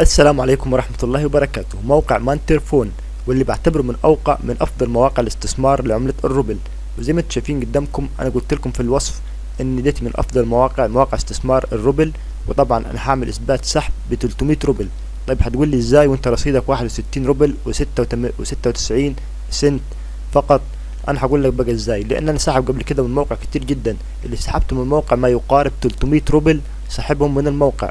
السلام عليكم ورحمة الله وبركاته. موقع مانتر فون واللي بعتبره من أوقع من أفضل مواقع الاستثمار لعملة الروبل. وزي ما أنتم شايفين قدامكم أنا قلت لكم في الوصف إن ديت من أفضل مواقع مواقع استثمار الروبل. وطبعا أنا هعمل إثبات سحب ب 300 روبل. طيب هتقول لي إزاي وأنت رصيدك 61 روبل و96 سنت فقط؟ أنا هقول لك بقى إزاي. لأن أنا ساحب قبل كده من موقع كتير جدا. اللي سحبته من الموقع ما يقارب 300 روبل سحبهم من الموقع.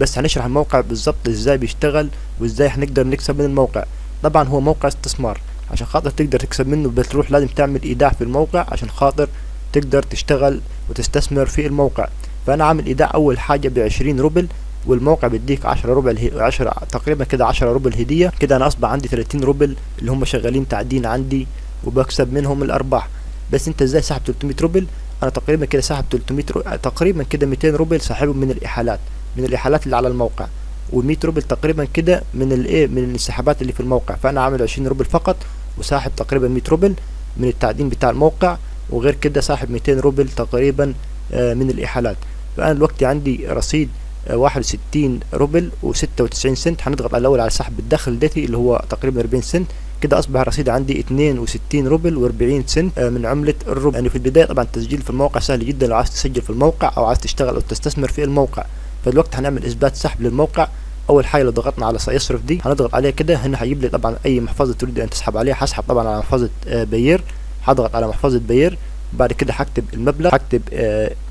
بس هنشرح الموقع بالظبط إزاي بيشتغل وإزاي هنقدر نكسب من الموقع. طبعا هو موقع استثمار عشان خاطر تقدر تكسب منه بتروح لازم تعمل إيداع في الموقع عشان خاطر تقدر تشتغل وتستثمر في الموقع. فأنا عامل إيداع أول حاجة بعشرين روبل والموقع بيديك 10 ربع اله... 10 تقريبا كده 10 روبل هدية. كده أنا أصبح عندي 30 روبل اللي هم شغالين تعدين عندي وبكسب منهم الأرباح. بس أنت إزاي سحب 300 روبل؟ أنا تقريبا كده سحب 300 رو... تقريبا كده 200 روبل سحبهم من الإحالات. من الاحالات اللي على الموقع. و100 روبل تقريبا كده من الايه من السحبات اللي في الموقع. فأنا عامل 20 روبل فقط وساحب تقريبا 100 روبل من التعدين بتاع الموقع وغير كده ساحب 200 روبل تقريبا من الاحالات فأنا دلوقتي عندي رصيد واحد وستين روبل وستة وتسعين سنت. هنضغط على الأول على سحب الدخل ديتي اللي هو تقريبا أربعين سنت. كده أصبح الرصيد عندي اتنين وستين روبل وأربعين سنت من عملة الروبل. يعني في البداية طبعا التسجيل في الموقع سهل جدا. لو عايز تسجل في الموقع أو عايز تشتغل أو تستثمر في الموقع فدلوقتي هنعمل إثبات سحب للموقع. أول حاجة لو ضغطنا على سيصرف دي هنضغط عليها كده. هنا هيجيب لي طبعا أي محفظة تريد أن تسحب عليها. هسحب طبعا على محفظة بير هضغط على محفظة بير بعد كده هكتب المبلغ. هكتب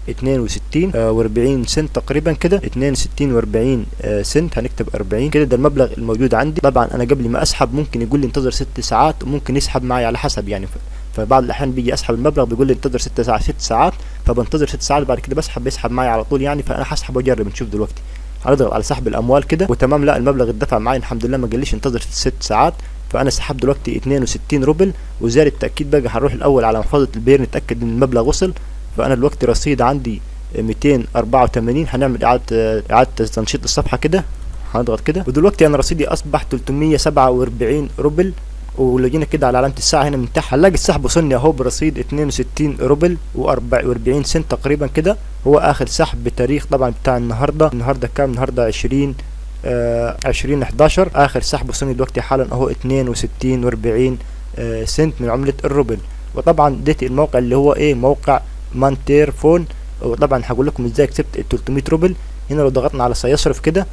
اتنين وستين وأربعين سنت تقريبا كده. اتنين وستين وأربعين سنت. هنكتب أربعين. كده ده المبلغ الموجود عندي. طبعا أنا قبل ما أسحب ممكن يقول لي انتظر ست ساعات وممكن يسحب معي على حسب يعني. فبعض الأحيان بيجي أسحب المبلغ بيقول لي انتظر ست ساعات. ست ساعات فبنتظر ست ساعات بعد كده بسحب بيسحب معي على طول يعني فأنا هسحب وأجرب نشوف دلوقتي. هنضغط على سحب الأموال كده. وتمام لا المبلغ اتدفع معي الحمد لله ما قاليش انتظر ست ساعات. فأنا سحبت دلوقتي 62 روبل. وزيادة التأكيد بقى هنروح الأول على محفظة البير نتأكد إن المبلغ وصل. فأنا دلوقتي رصيد عندي 284 هنعمل إعادة إعادة تنشيط الصفحة كده. هنضغط كده. ودلوقتي أنا رصيدي أصبح 347 روبل. ولو جينا كده على علامة الساعة هنا من تحت هنلاقي السحب وصلني أهو برصيد 62 روبل و44 سنت تقريبا كده. هو آخر سحب بتاريخ طبعا بتاع النهاردة. النهاردة كام؟ النهاردة 20 عشرين احداشر. آخر سحب وصلني دلوقتي حالا أهو اتنين وستين وأربعين آه سنت من عملة الروبل. وطبعا ديت الموقع اللي هو إيه؟ موقع مانتير فون وطبعا هقول لكم إزاي كسبت ال 300 روبل. هنا لو ضغطنا على سيصرف كده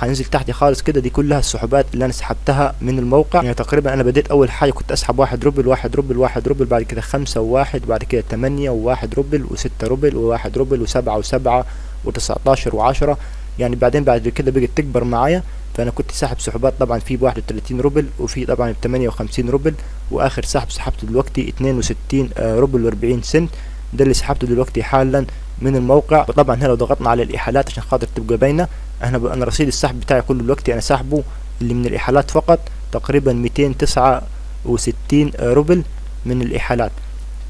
هننزل تحت خالص كده دي كلها السحوبات اللي أنا سحبتها من الموقع. يعني تقريبا أنا بديت أول حاجة كنت أسحب واحد روبل واحد روبل واحد روبل بعد كده خمسة وواحد بعد كده تمانية وواحد روبل وستة روبل وواحد روبل وسبعة وسبعة وتسعتاشر وعشرة. يعني بعدين بعد كده بقت تكبر معايا. فأنا كنت ساحب سحوبات طبعا في ب 31 روبل وفي طبعا ب 58 روبل. وآخر سحب سحبته دلوقتي 62 روبل و40 سنت. ده اللي سحبته دلوقتي حالا. من الموقع. وطبعا هنا لو ضغطنا على الإحالات عشان خاطر تبقى باينة أنا أنا رصيد السحب بتاعي كله دلوقتي أنا ساحبه اللي من الإحالات فقط تقريبا 269 روبل من الإحالات.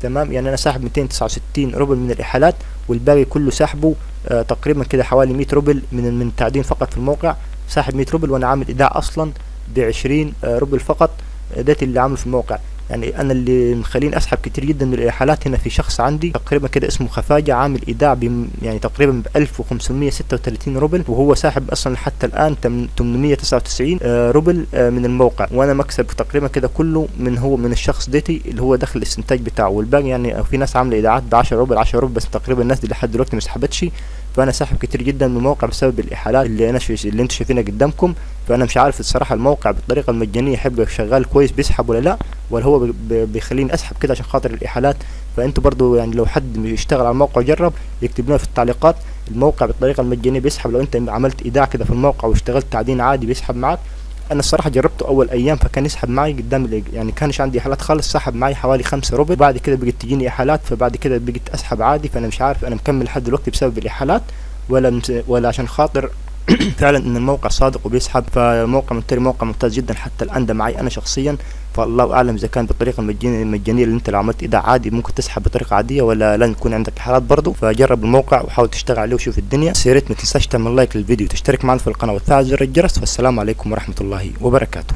تمام؟ يعني أنا ساحب 269 روبل من الإحالات والباقي كله سحبه آه تقريبا كده حوالي 100 روبل من من التعدين فقط في الموقع. ساحب 100 روبل وأنا عامل إيداع أصلا ب 20 آه روبل فقط ده اللي عامله في الموقع. يعني أنا اللي مخليني أسحب كتير جدا من الاحالات هنا في شخص عندي تقريبا كده اسمه خفاجة عامل إيداع يعني تقريبا ب 1536 روبل وهو ساحب أصلا حتى الآن 899 آه روبل آه من الموقع. وأنا مكسب تقريبا كده كله من هو من الشخص ديتي اللي هو دخل الاستنتاج بتاعه. والباقي يعني في ناس عاملة إيداعات ب 10 روبل 10 روبل بس تقريبا الناس دي لحد دلوقتي ما سحبتش. فأنا ساحب كتير جدا من الموقع بسبب الإحالات اللي أنا شو اللي أنتم شايفينها قدامكم. فأنا مش عارف الصراحة الموقع بالطريقة المجانية يحب شغال كويس بيسحب ولا لا ولا هو بيخليني أسحب كده عشان خاطر الإحالات. فأنتوا برضو يعني لو حد يشتغل على الموقع جرب يكتب لنا في التعليقات الموقع بالطريقة المجانية بيسحب. لو أنت عملت إيداع كده في الموقع واشتغلت تعدين عادي بيسحب معاك. أنا الصراحة جربته أول أيام فكان يسحب معي قدام يعني كانش عندي احالات خالص سحب معي حوالي خمسة روبل بعد كده بقت تجيني احالات فبعد كده بقيت أسحب عادي فأنا مش عارف أنا مكمل لحد دلوقتي بسبب الاحالات ولا ولا عشان خاطر فعلا إن الموقع صادق وبيسحب فالموقع مونتيري موقع ممتاز جدا حتى الآن ده معي أنا شخصيا. فالله أعلم إذا كان بالطريقة المجانية اللي أنت لو عملت ايداع عادي ممكن تسحب بطريقة عادية ولا لازم يكون عندك حالات برضه فجرب الموقع وحاول تشتغل عليه وشوف الدنيا. بس يا ريت ما تنساش تعمل لايك للفيديو وتشترك معنا في القناة وتفعل زر الجرس. والسلام عليكم ورحمة الله وبركاته.